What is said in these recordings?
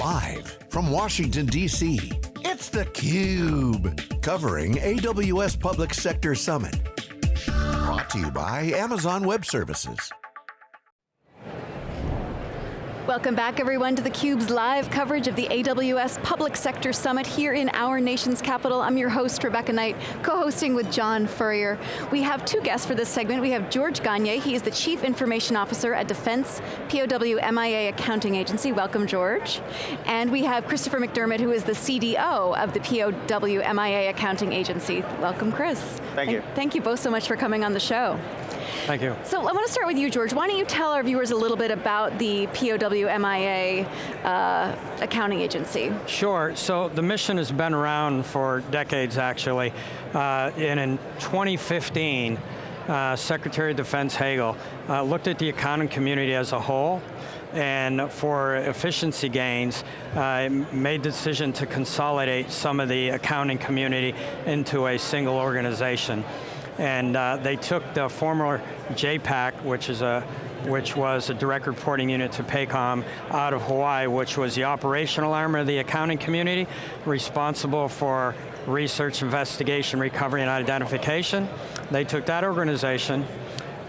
Live from Washington, D.C., it's theCUBE. Covering AWS Public Sector Summit. Brought to you by Amazon Web Services. Welcome back everyone to theCUBE's live coverage of the AWS Public Sector Summit here in our nation's capital. I'm your host, Rebecca Knight, co-hosting with John Furrier. We have two guests for this segment. We have George Gagne, he is the Chief Information Officer at Defense POW MIA Accounting Agency. Welcome, George. And we have Christopher McDermott, who is the CDO of the POW MIA Accounting Agency. Welcome, Chris. Thank you. Thank you both so much for coming on the show. Thank you. So I want to start with you, George. Why don't you tell our viewers a little bit about the POW MIA uh, accounting agency? Sure, so the mission has been around for decades actually. Uh, and in 2015, uh, Secretary of Defense Hagel uh, looked at the accounting community as a whole and for efficiency gains, uh, made the decision to consolidate some of the accounting community into a single organization and uh, they took the former JPAC, which is a which was a direct reporting unit to PACOM out of Hawaii, which was the operational arm of the accounting community, responsible for research, investigation, recovery, and identification. They took that organization,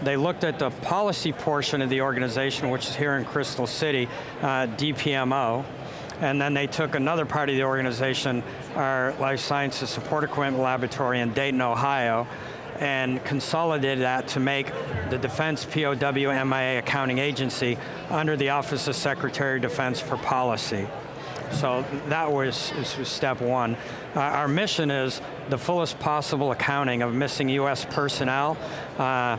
they looked at the policy portion of the organization, which is here in Crystal City, uh, DPMO, and then they took another part of the organization, our Life Sciences Support Equipment Laboratory in Dayton, Ohio, and consolidated that to make the Defense POW MIA Accounting Agency under the Office of Secretary of Defense for Policy. So that was, was step one. Uh, our mission is the fullest possible accounting of missing US personnel uh,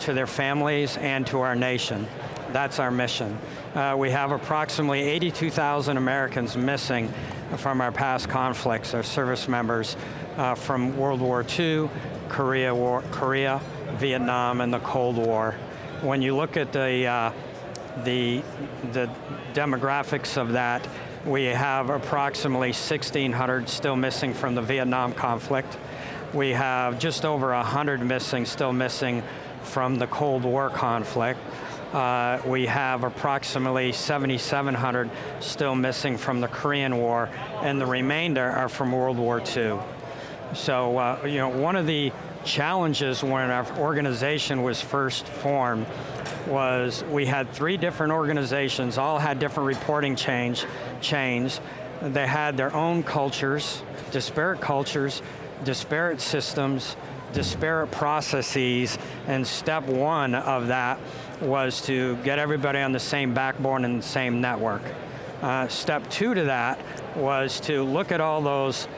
to their families and to our nation. That's our mission. Uh, we have approximately 82,000 Americans missing from our past conflicts, our service members uh, from World War II Korea, War, Korea, Vietnam, and the Cold War. When you look at the, uh, the, the demographics of that, we have approximately 1,600 still missing from the Vietnam conflict. We have just over 100 missing, still missing from the Cold War conflict. Uh, we have approximately 7,700 still missing from the Korean War, and the remainder are from World War II. So, uh, you know, one of the challenges when our organization was first formed was we had three different organizations, all had different reporting change, chains. They had their own cultures, disparate cultures, disparate systems, disparate processes, and step one of that was to get everybody on the same backbone and the same network. Uh, step two to that was to look at all those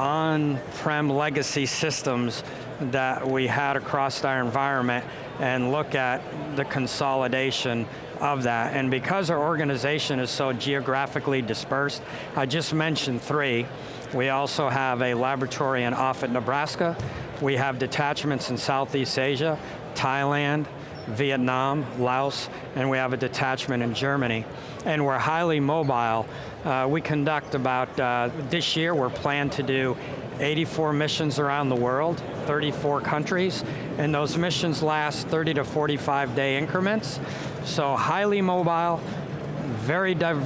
on-prem legacy systems that we had across our environment and look at the consolidation of that. And because our organization is so geographically dispersed, I just mentioned three. We also have a laboratory in Offutt, Nebraska. We have detachments in Southeast Asia, Thailand, Vietnam, Laos, and we have a detachment in Germany. And we're highly mobile. Uh, we conduct about, uh, this year we're planned to do 84 missions around the world, 34 countries, and those missions last 30 to 45 day increments. So highly mobile, very div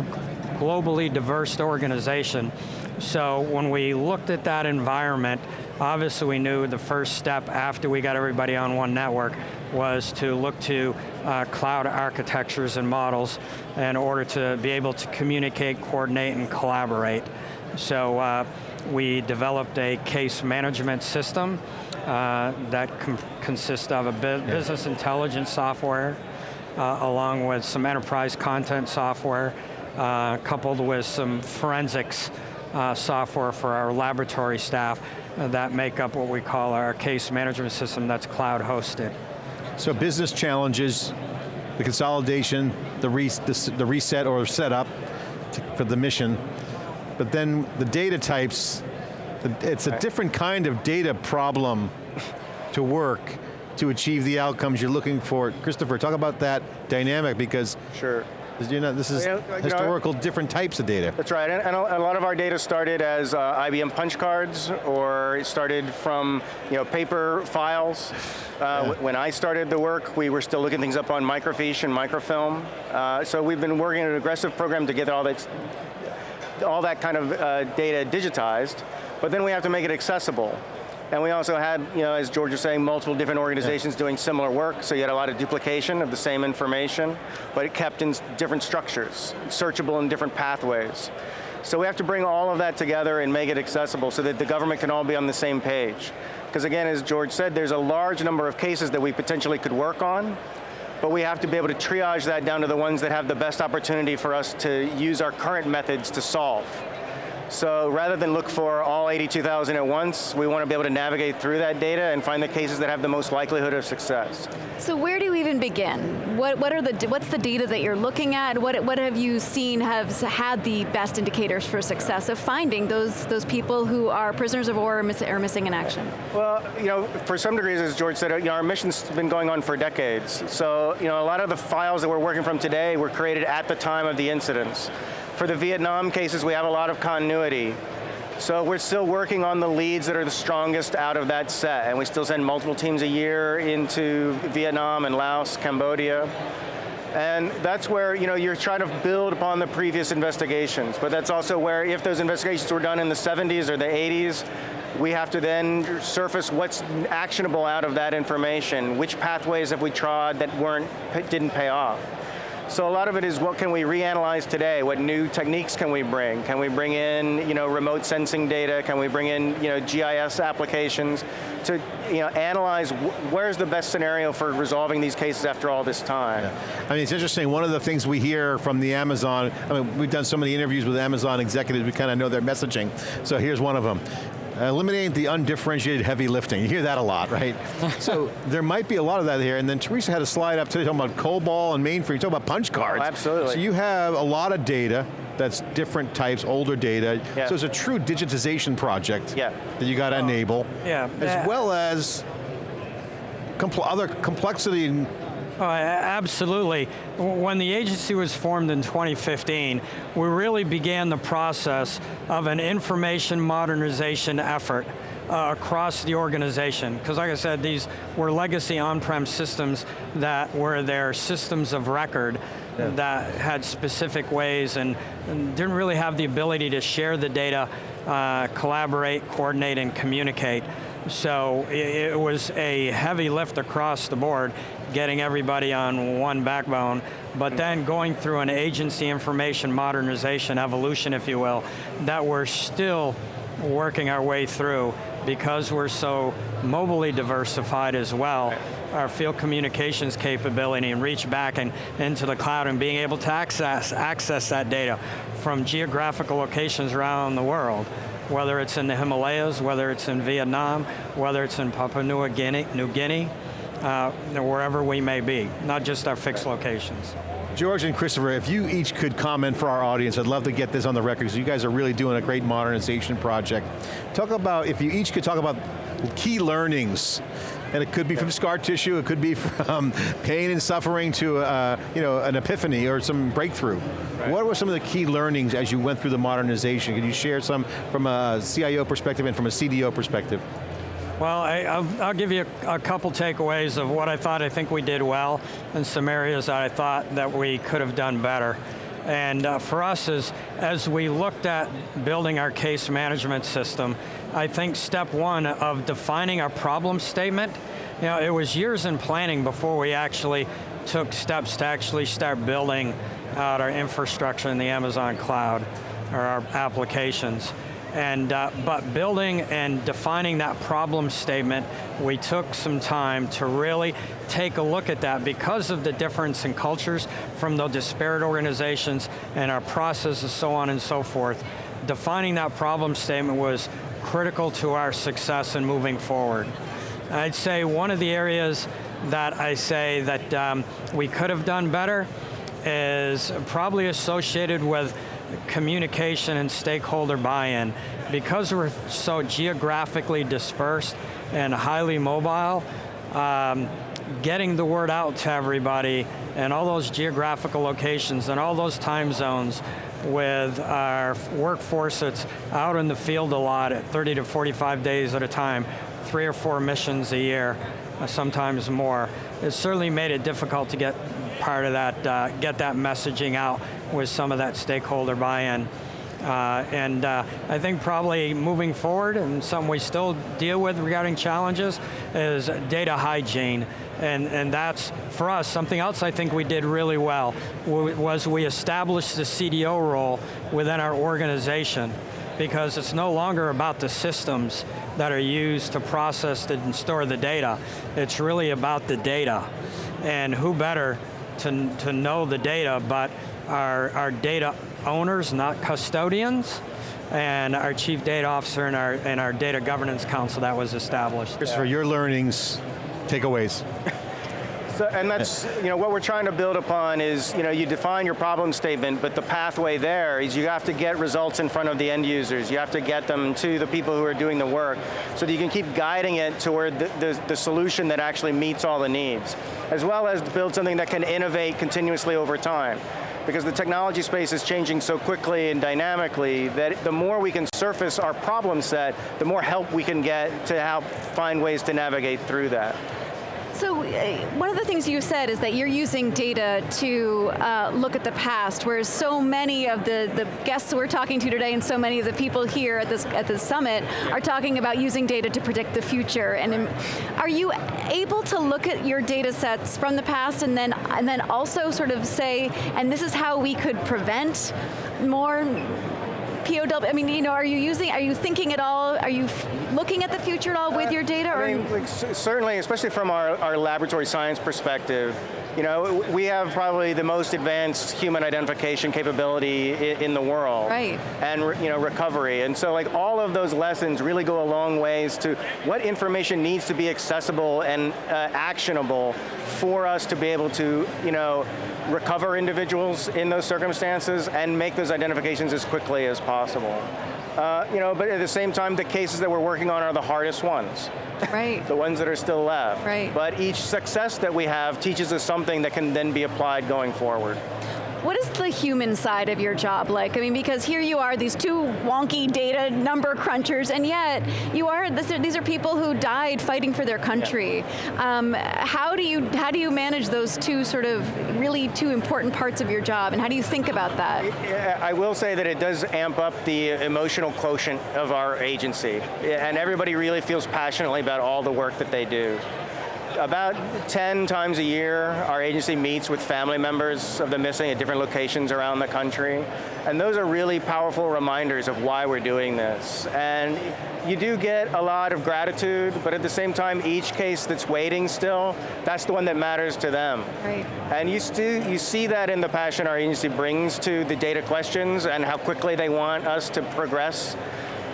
globally diverse organization. So when we looked at that environment, obviously we knew the first step after we got everybody on one network was to look to uh, cloud architectures and models in order to be able to communicate, coordinate, and collaborate. So uh, we developed a case management system uh, that consists of a bu business intelligence software, uh, along with some enterprise content software, uh, coupled with some forensics uh, software for our laboratory staff that make up what we call our case management system that's cloud hosted. So business challenges, the consolidation, the, re the, the reset or setup to, for the mission, but then the data types, it's a different kind of data problem to work to achieve the outcomes you're looking for. Christopher, talk about that dynamic because sure. You know, this is Yeah, know, historical different types of data. That's right, and, and a, lot of our data started as uh, IBM punch cards, or it started from you know paper files. Uh, w- When I started the work, we were still looking things up on microfiche and microfilm. Uh, so we've been working on an aggressive program to get all that, all that kind of uh, data digitized, but then we have to make it accessible. And we also had, you know, as George was saying, multiple different organizations doing similar work, so you had a lot of duplication of the same information, but it kept in different structures, searchable in different pathways. So we have to bring all of that together and make it accessible so that the government can all be on the same page. Because again, as George said, there's a large number of cases that we potentially could work on, but we have to be able to triage that down to the ones that have the best opportunity for us to use our current methods to solve. So rather than look for all 82,000 at once, we want to be able to navigate through that data and find the cases that have the most likelihood of success. So where do you even begin? What, what are the, what's the data that you're looking at? What, what have you seen has had the best indicators for success of finding those, those people who are prisoners of war or, miss, or missing in action? Well, you know, for some degrees, as George said, uh, you know, our mission's been going on for decades. So, you know, a lot of the files that we're working from today were created at the time of the incidents. For the Vietnam cases, we have a lot of continuity. So we're still working on the leads that are the strongest out of that set, and we still send multiple teams a year into Vietnam and Laos, Cambodia. And that's where you know you're trying to build upon the previous investigations, but that's also where if those investigations were done in the 70s or the 80s, we have to then surface what's actionable out of that information. Which pathways have we trod that weren't didn't pay off? So a lot of it is what can we reanalyze today? What new techniques can we bring? Can we bring in, you know, remote sensing data? Can we bring in, you know, GIS applications to, you know, analyze wh where's the best scenario for resolving these cases after all this time? I mean, it's interesting, one of the things we hear from the Amazon, I mean, we've done so many interviews with Amazon executives, we kind of know their messaging. So here's one of them. Uh, eliminating the undifferentiated heavy lifting. You hear that a lot, right? so there might be a lot of that here, and then Teresa had a slide up today talking about COBOL and mainframe, talking about punch cards. Oh, absolutely. So you have a lot of data that's different types, older data. Yeah. So it's a true digitization project Yeah. that you got to enable. yeah. As well as compl other complexity and A- absolutely. When the agency was formed in 2015, we really began the process of an information modernization effort uh, across the organization. Because like I said, these were legacy on-prem systems that were their systems of record that had specific ways and, and didn't really have the ability to share the data, uh, collaborate, coordinate, and communicate. So i- it was a heavy lift across the board, getting everybody on one backbone, but then going through an agency information modernization evolution, if you will, that we're still working our way through because we're so mobily diversified as well. Our field communications capability and reach back and into the cloud and being able to access, access that data from geographical locations around the world whether it's in the Himalayas, whether it's in Vietnam, whether it's in Papua New Guinea, New Guinea uh, wherever we may be, not just our fixed locations. George and Christopher, if you each could comment for our audience, I'd love to get this on the record because you guys are really doing a great modernization project. Talk about, if you each could talk about key learnings, and it could be from scar tissue, it could be from pain and suffering to uh, you know, an epiphany or some breakthrough. What were some of the key learnings as you went through the modernization? Can you share some from a CIO perspective and from a CDO perspective? Well, I, will I'll give you a, a, couple takeaways of what I thought I think we did well, and some areas that I thought that we could have done better. And uh, for us, as, as we looked at building our case management system, I think step one of defining our problem statement, you know, it was years in planning before we actually took steps to actually start building out our infrastructure in the Amazon cloud, or our applications. And, uh, but building and defining that problem statement, we took some time to really take a look at that because of the difference in cultures from the disparate organizations and our processes, so on and so forth. Defining that problem statement was critical to our success in moving forward. I'd say one of the areas that I say that um, we could have done better is probably associated with communication and stakeholder buy-in. Because we're so geographically dispersed and highly mobile, um, getting the word out to everybody and all those geographical locations and all those time zones with our workforce that's out in the field a lot at 30 to 45 days at a time, three or four missions a year, uh, sometimes more. It's certainly made it difficult to get part of that, uh, get that messaging out with some of that stakeholder buy-in. Uh, and uh, I think probably moving forward, and something we still deal with regarding challenges, is data hygiene. And, and that's, for us, something else I think we did really well, was we established the CDO role within our organization because it's no longer about the systems that are used to process and store the data. It's really about the data. And who better to, to know the data but our, our data owners, not custodians, and our chief data officer and our, and our data governance council that was established. Christopher, your learnings, takeaways. So, and that's, you know, what we're trying to build upon is, you know, you define your problem statement, but the pathway there is you have to get results in front of the end users. You have to get them to the people who are doing the work so that you can keep guiding it toward the, the, the solution that actually meets all the needs, as well as build something that can innovate continuously over time because the technology space is changing so quickly and dynamically that the more we can surface our problem set, the more help we can get to help find ways to navigate through that. So uh, one of the things you said is that you're using data to uh, look at the past, whereas so many of the, the guests we're talking to today and so many of the people here at this at the summit are talking about using data to predict the future. And are you able to look at your data sets from the past and then, and then also sort of say, and this is how we could prevent more POW, I mean, you know, are you using, are you thinking at all, are you looking at the future at all with your data? I mean, like, certainly, especially from our, our laboratory science perspective, you know, we have probably the most advanced human identification capability in the world. Right. And, you know, recovery. And so like all of those lessons really go a long ways to what information needs to be accessible and uh, actionable for us to be able to, you know, recover individuals in those circumstances and make those identifications as quickly as possible. Uh, you know, but at the same time, the cases that we're working on are the hardest ones. Right. the ones that are still left. Right. But each success that we have teaches us something that can then be applied going forward. What is the human side of your job like? I mean, because here you are, these two wonky data number crunchers, and yet you are, these are people who died fighting for their country. Yeah. Um, how do you how do you manage those two sort of really two important parts of your job, and how do you think about that? I will say that it does amp up the emotional quotient of our agency, and everybody really feels passionately about all the work that they do about 10 times a year, our agency meets with family members of the missing at different locations around the country. And those are really powerful reminders of why we're doing this. And you do get a lot of gratitude, but at the same time, each case that's waiting still, that's the one that matters to them. Right. And you, still, you see that in the passion our agency brings to the data questions and how quickly they want us to progress.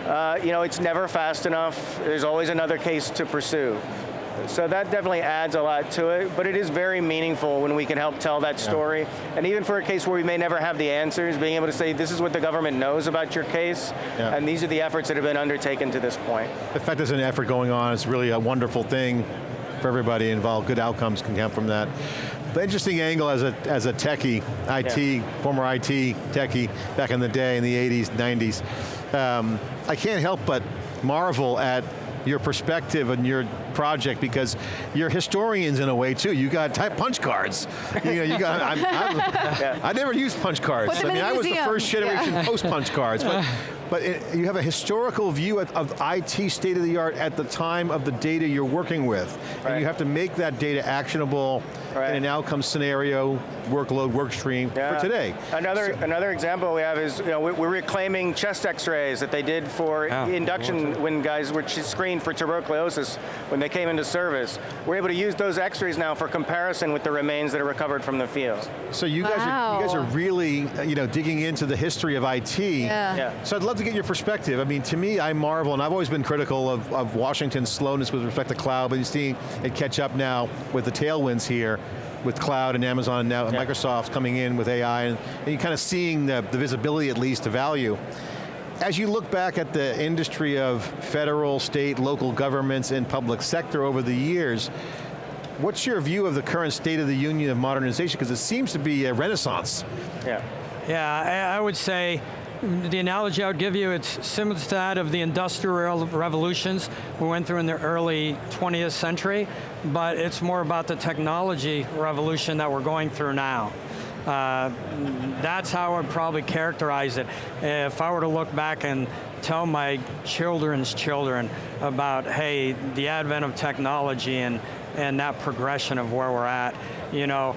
Uh, you know, it's never fast enough. There's always another case to pursue. So that definitely adds a lot to it, but it is very meaningful when we can help tell that story. Yeah. And even for a case where we may never have the answers, being able to say, this is what the government knows about your case, yeah. and these are the efforts that have been undertaken to this point. The fact there's an effort going on is really a wonderful thing for everybody involved. Good outcomes can come from that. But interesting angle as a, as a techie, IT, yeah. former IT techie back in the day in the 80s, 90s. Um, I can't help but marvel at your perspective and your project because you're historians in a way too. You got type punch cards. You know, you got. I'm, I'm, yeah. I never used punch cards. I mean, I was the first generation yeah. post punch cards, but. But it, you have a historical view of, of, IT state of the art at the time of the data you're working with. Right. And you have to make that data actionable right. in an outcome scenario, workload, work stream yeah. for today. Another so, another example we have is, you know, we're reclaiming chest x-rays that they did for yeah. induction when guys were screened for tuberculosis when they came into service. We're able to use those x-rays now for comparison with the remains that are recovered from the field. So you wow. guys are you guys are really you know digging into the history of IT. Yeah. yeah. So I'd love to get your perspective. I mean, to me, I marvel, and I've always been critical of, of Washington's slowness with respect to cloud, but you see it catch up now with the tailwinds here with cloud and Amazon now, yeah. Microsoft coming in with AI, and, and you're kind of seeing the, the visibility at least to value. As you look back at the industry of federal, state, local governments and public sector over the years, what's your view of the current state of the union of modernization? Because it seems to be a renaissance. Yeah. Yeah, I, I would say the analogy I would give you, it's similar to that of the industrial revolutions we went through in the early 20th century, but it's more about the technology revolution that we're going through now. Uh, that's how I would probably characterize it. If I were to look back and tell my children's children about, hey, the advent of technology and, and that progression of where we're at, you know,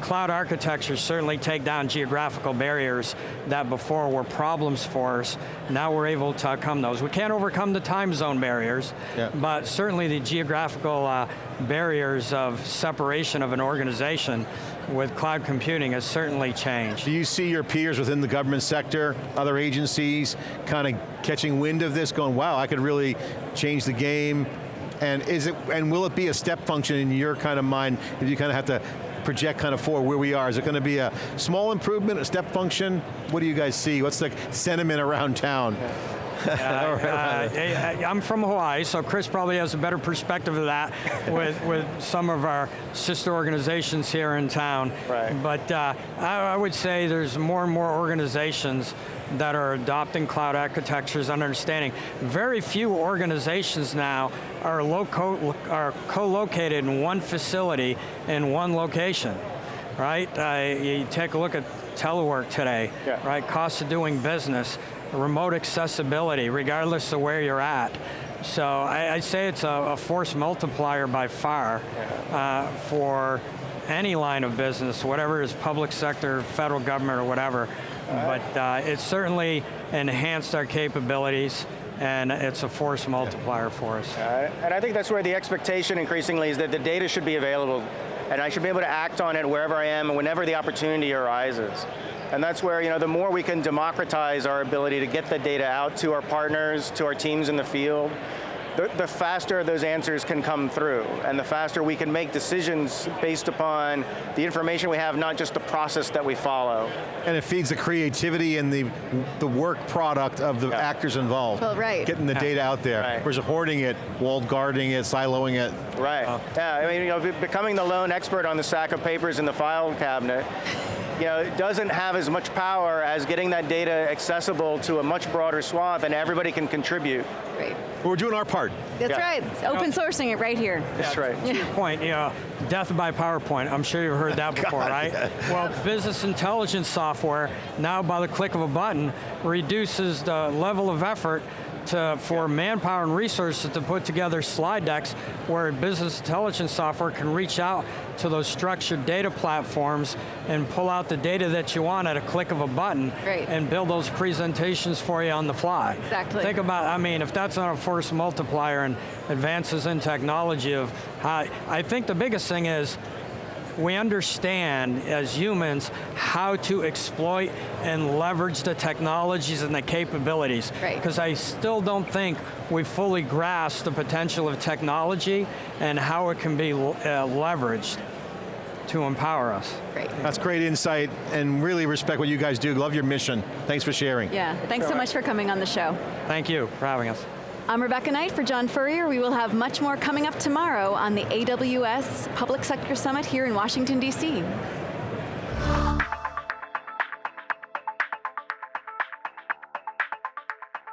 cloud architectures certainly take down geographical barriers that before were problems for us. Now we're able to overcome those. We can't overcome the time zone barriers, yeah. but certainly the geographical uh, barriers of separation of an organization with cloud computing has certainly changed. Do you see your peers within the government sector, other agencies, kind of catching wind of this, going, wow, I could really change the game, and is it, and will it be a step function in your kind of mind if you kind of have to project kind of forward where we are? Is it going to be a small improvement, a step function? What do you guys see? What's the sentiment around town? Uh, uh, I'm from Hawaii, so Chris probably has a better perspective of that with, with some of our sister organizations here in town. Right. But uh, I, I would say there's more and more organizations that are adopting cloud architectures and understanding. Very few organizations now are, are co-located in one facility in one location, right? Uh, you take a look at telework today, yeah. right? Cost of doing business, remote accessibility, regardless of where you're at. So I, I say it's a, a, force multiplier by far uh, for any line of business, whatever is public sector, federal government, or whatever. Right. But uh, it's certainly enhanced our capabilities and it's a force multiplier for us. Uh, and I think that's where the expectation increasingly is that the data should be available and I should be able to act on it wherever I am and whenever the opportunity arises. And that's where, you know, the more we can democratize our ability to get the data out to our partners, to our teams in the field, the, the, faster those answers can come through, and the faster we can make decisions based upon the information we have, not just the process that we follow. And it feeds the creativity and the, the work product of the yeah. actors involved. Well, right. Getting the data out there. Right. Versus hoarding it, walled guarding it, siloing it. Right, uh, yeah, I mean, you know, becoming the lone expert on the stack of papers in the file cabinet, you know, it doesn't have as much power as getting that data accessible to a much broader swath and everybody can contribute. Right. Well, we're doing our part. That's yeah. right, it's open sourcing it right here. That's right. To your point, you know, death by PowerPoint, I'm sure you've heard that before, God, right? Yeah. Well, business intelligence software, now by the click of a button, reduces the level of effort to, uh, for manpower and resources to put together slide decks where business intelligence software can reach out to those structured data platforms and pull out the data that you want at a click of a button Great. and build those presentations for you on the fly. Exactly. Think about, I mean, if that's not a force multiplier and advances in technology of how, I think the biggest thing is we understand as humans how to exploit and leverage the technologies and the capabilities. Because I still don't think we fully grasp the potential of technology and how it can be uh, leveraged to empower us. Great. That's great insight and really respect what you guys do. Love your mission. Thanks for sharing. Yeah, thanks so much for coming on the show. Thank you for having us. I'm Rebecca Knight for John Furrier. We will have much more coming up tomorrow on the AWS Public Sector Summit here in Washington, D.C.